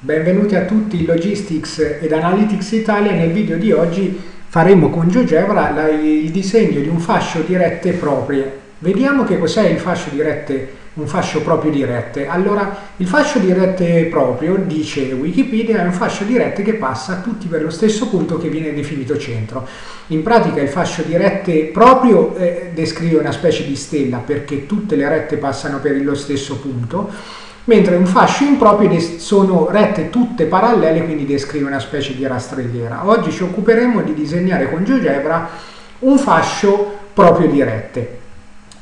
Benvenuti a tutti in Logistics ed Analytics Italia. Nel video di oggi faremo con GeoGebra il disegno di un fascio di rette proprie. Vediamo che cos'è il fascio di rette, un fascio proprio di rette. Allora, il fascio di rette proprio, dice Wikipedia, è un fascio di rette che passa tutti per lo stesso punto che viene definito centro. In pratica il fascio di rette proprio eh, descrive una specie di stella perché tutte le rette passano per lo stesso punto mentre un fascio improprio sono rette tutte parallele, quindi descrive una specie di rastrelliera. Oggi ci occuperemo di disegnare con GeoGebra un fascio proprio di rette.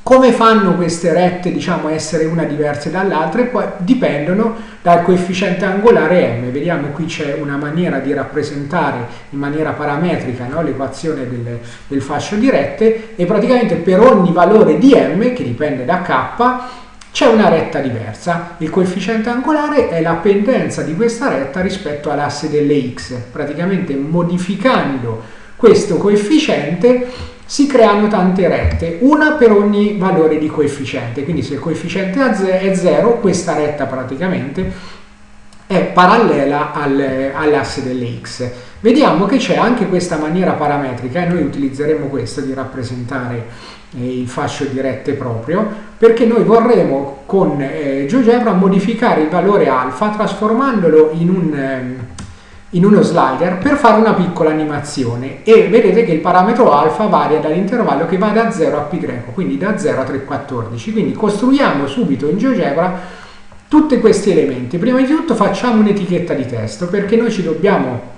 Come fanno queste rette diciamo, essere una diverse dall'altra? Dipendono dal coefficiente angolare m. Vediamo qui c'è una maniera di rappresentare in maniera parametrica no, l'equazione del, del fascio di rette e praticamente per ogni valore di m, che dipende da k, c'è una retta diversa. Il coefficiente angolare è la pendenza di questa retta rispetto all'asse delle x. Praticamente modificando questo coefficiente si creano tante rette, una per ogni valore di coefficiente. Quindi se il coefficiente è 0, questa retta praticamente è parallela al, all'asse delle x. Vediamo che c'è anche questa maniera parametrica e noi utilizzeremo questa di rappresentare il fascio di rette proprio, perché noi vorremmo con eh, GeoGebra modificare il valore alfa trasformandolo in, un, eh, in uno slider per fare una piccola animazione e vedete che il parametro alfa varia dall'intervallo che va da 0 a π, quindi da 0 a 314. Quindi costruiamo subito in GeoGebra tutti questi elementi. Prima di tutto facciamo un'etichetta di testo perché noi ci dobbiamo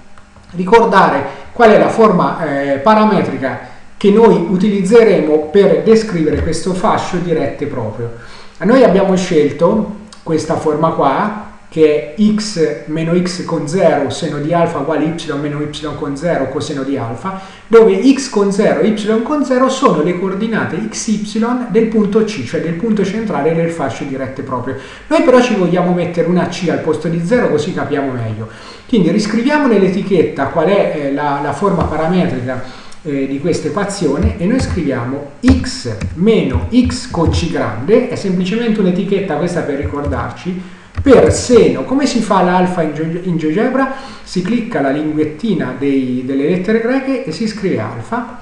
ricordare qual è la forma eh, parametrica che noi utilizzeremo per descrivere questo fascio di rette proprio. Noi abbiamo scelto questa forma qua, che è x meno x con 0 seno di alfa uguale y meno y con 0 coseno di alfa, dove x con 0 e y con 0 sono le coordinate xy del punto C, cioè del punto centrale del fascio di rette proprio. Noi però ci vogliamo mettere una C al posto di 0 così capiamo meglio. Quindi riscriviamo nell'etichetta qual è eh, la, la forma parametrica eh, di questa equazione e noi scriviamo x meno x con c grande, è semplicemente un'etichetta questa per ricordarci, per seno, come si fa l'alfa in, GeoGebra? Si clicca la linguettina dei, delle lettere greche e si scrive alfa,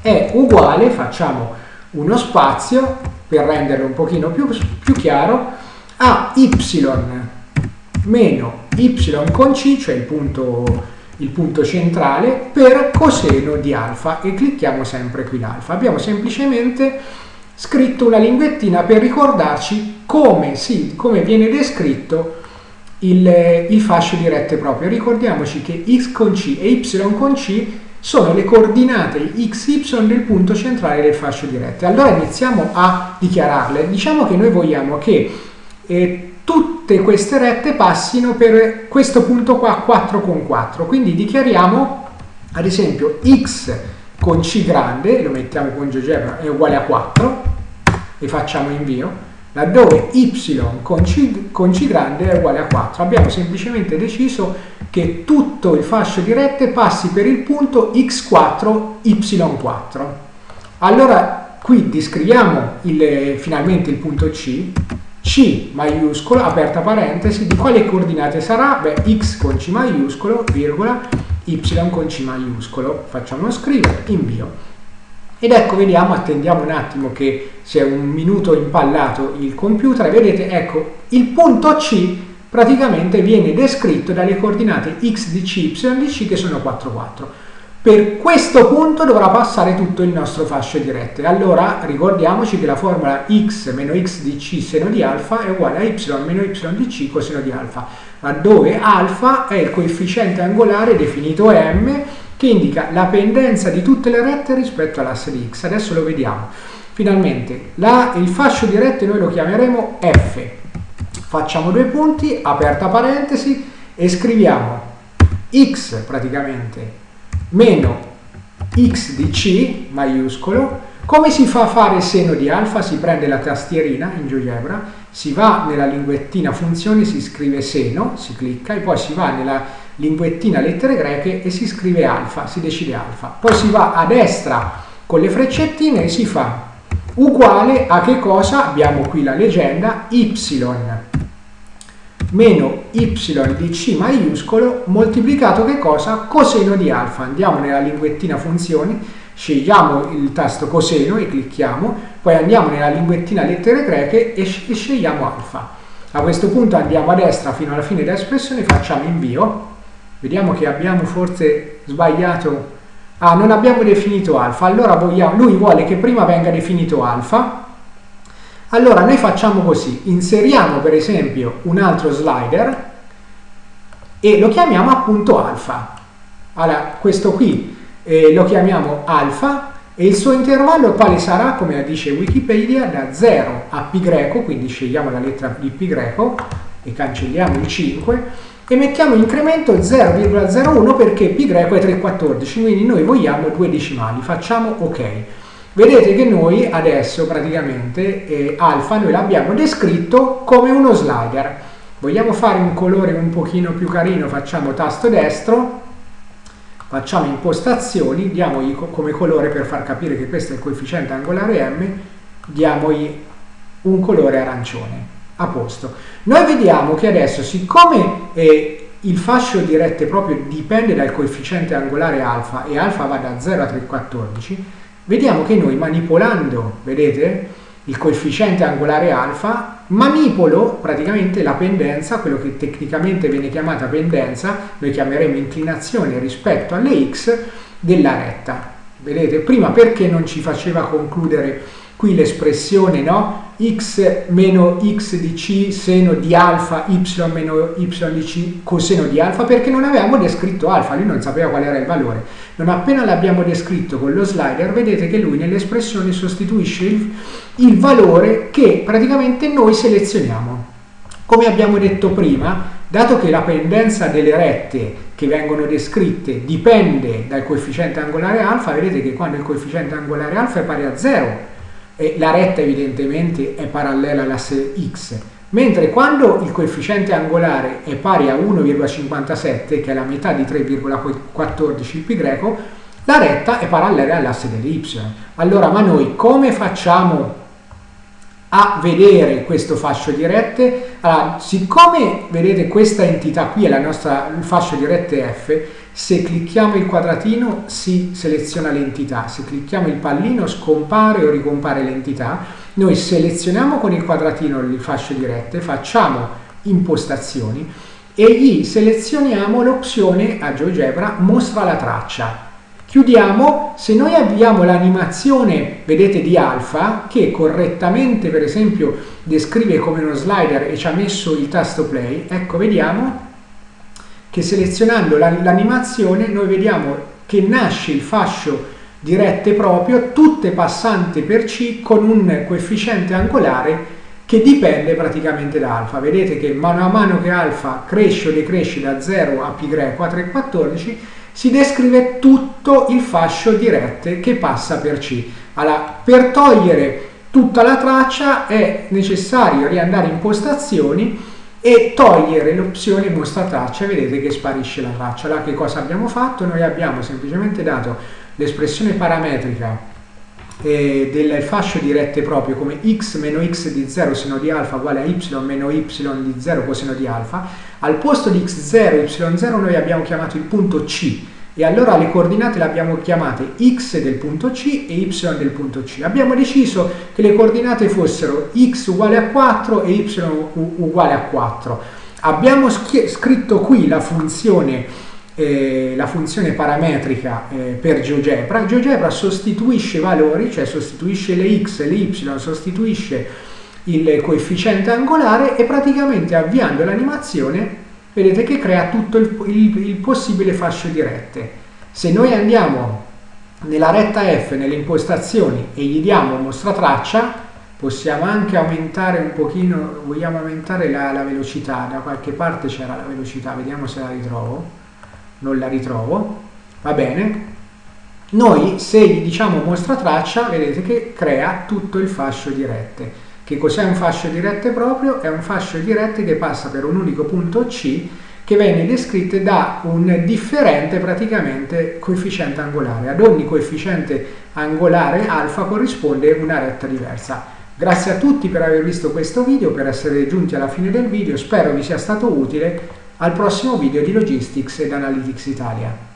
è uguale, facciamo uno spazio per renderlo un pochino più, più chiaro, a y meno y con c, cioè il punto il punto centrale per coseno di alfa e clicchiamo sempre qui l'alfa. Abbiamo semplicemente scritto una linguettina per ricordarci come, si, come viene descritto il, il, fascio di rette proprio. Ricordiamoci che x con c e y con c sono le coordinate xy del punto centrale del fascio di rette. Allora iniziamo a dichiararle. Diciamo che noi vogliamo che eh, tutte queste rette passino per questo punto qua 4 con 4 quindi dichiariamo ad esempio x con c grande lo mettiamo con GeoGebra è uguale a 4 e facciamo invio laddove y con c, con c grande è uguale a 4 abbiamo semplicemente deciso che tutto il fascio di rette passi per il punto x4 y4 allora qui descriviamo il, finalmente il punto c c maiuscolo, aperta parentesi, di quale coordinate sarà? Beh, x con c maiuscolo, virgola, y con c maiuscolo. Facciamo scrivere, invio. Ed ecco, vediamo, attendiamo un attimo che si è un minuto impallato il computer, vedete, ecco, il punto C praticamente viene descritto dalle coordinate x di c, y di c che sono 4, 4. Per questo punto dovrà passare tutto il nostro fascio di rette. Allora ricordiamoci che la formula x meno x di c seno di alfa è uguale a y meno y di c coseno di alfa, laddove alfa è il coefficiente angolare definito m che indica la pendenza di tutte le rette rispetto all'asse di x. Adesso lo vediamo. Finalmente, la, il fascio di rette noi lo chiameremo f. Facciamo due punti, aperta parentesi, e scriviamo x praticamente meno x di c maiuscolo. Come si fa a fare seno di alfa? Si prende la tastierina in GeoGebra, si va nella linguettina funzioni, si scrive seno, si clicca e poi si va nella linguettina lettere greche e si scrive alfa, si decide alfa. Poi si va a destra con le freccettine e si fa uguale a che cosa? Abbiamo qui la leggenda y meno y di c maiuscolo moltiplicato che cosa? Coseno di alfa. Andiamo nella linguettina funzioni, scegliamo il tasto coseno e clicchiamo, poi andiamo nella linguettina lettere greche e scegliamo alfa. A questo punto andiamo a destra fino alla fine dell'espressione, facciamo invio, vediamo che abbiamo forse sbagliato, ah non abbiamo definito alfa, allora vogliamo, lui vuole che prima venga definito alfa, allora noi facciamo così, inseriamo per esempio un altro slider e lo chiamiamo appunto alfa. Allora questo qui eh, lo chiamiamo alfa e il suo intervallo quale sarà, come dice Wikipedia, da 0 a pi greco, quindi scegliamo la lettera di pi greco e cancelliamo il 5 e mettiamo incremento 0,01 perché pi greco è 3,14, quindi noi vogliamo due decimali, facciamo ok. Vedete che noi adesso praticamente eh, alfa noi l'abbiamo descritto come uno slider. Vogliamo fare un colore un pochino più carino, facciamo tasto destro, facciamo impostazioni, diamogli come colore per far capire che questo è il coefficiente angolare m, diamogli un colore arancione. A posto. Noi vediamo che adesso, siccome eh, il fascio di rette proprio dipende dal coefficiente angolare alfa e alfa va da 0 a 314, vediamo che noi manipolando, vedete, il coefficiente angolare alfa, manipolo praticamente la pendenza, quello che tecnicamente viene chiamata pendenza, noi chiameremo inclinazione rispetto alle x della retta. Vedete, prima perché non ci faceva concludere qui l'espressione no? x meno x di c seno di alfa y meno y di c coseno di alfa perché non avevamo descritto alfa, lui non sapeva qual era il valore. Non appena l'abbiamo descritto con lo slider vedete che lui nell'espressione sostituisce il, il valore che praticamente noi selezioniamo. Come abbiamo detto prima, dato che la pendenza delle rette che vengono descritte dipende dal coefficiente angolare alfa, vedete che quando il coefficiente angolare alfa è pari a 0 e la retta evidentemente è parallela all'asse x, mentre quando il coefficiente angolare è pari a 1,57, che è la metà di 3,14 pi greco, la retta è parallela all'asse delle y. Allora, ma noi come facciamo a vedere questo fascio di rette? Allora, siccome vedete questa entità qui è nostra, il fascio di rette f, se clicchiamo il quadratino si seleziona l'entità, se clicchiamo il pallino scompare o ricompare l'entità. Noi selezioniamo con il quadratino il fascio di rette, facciamo impostazioni e gli selezioniamo l'opzione a GeoGebra mostra la traccia. Chiudiamo, se noi abbiamo l'animazione, vedete, di alfa, che correttamente per esempio descrive come uno slider e ci ha messo il tasto play, ecco vediamo che selezionando l'animazione noi vediamo che nasce il fascio di rette proprio, tutte passanti per C con un coefficiente angolare che dipende praticamente da alfa. Vedete che mano a mano che alfa cresce o decresce da 0 a greco a 3,14 si descrive tutto il fascio di rette che passa per C. Allora, per togliere tutta la traccia è necessario riandare in impostazioni e togliere l'opzione mostra traccia vedete che sparisce la traccia. Là che cosa abbiamo fatto? noi abbiamo semplicemente dato l'espressione parametrica eh, del fascio di rette proprio come x meno x di 0 seno di alfa uguale a y meno y di 0 coseno di alfa. Al posto di x0 y0 noi abbiamo chiamato il punto c e allora le coordinate le abbiamo chiamate x del punto C e y del punto C. Abbiamo deciso che le coordinate fossero x uguale a 4 e y uguale a 4. Abbiamo scritto qui la funzione, eh, la funzione parametrica eh, per GeoGebra. GeoGebra sostituisce valori, cioè sostituisce le x e le y, sostituisce il coefficiente angolare e praticamente avviando l'animazione vedete che crea tutto il, il, il possibile fascio di rette. Se noi andiamo nella retta F, nelle impostazioni e gli diamo mostra traccia, possiamo anche aumentare un pochino, vogliamo aumentare la, la velocità, da qualche parte c'era la velocità, vediamo se la ritrovo, non la ritrovo, va bene, noi se gli diciamo mostra traccia, vedete che crea tutto il fascio di rette. Che cos'è un fascio di rette proprio? È un fascio di rette che passa per un unico punto C che viene descritto da un differente praticamente coefficiente angolare. Ad ogni coefficiente angolare alfa corrisponde una retta diversa. Grazie a tutti per aver visto questo video, per essere giunti alla fine del video, spero vi sia stato utile. Al prossimo video di Logistics ed Analytics Italia.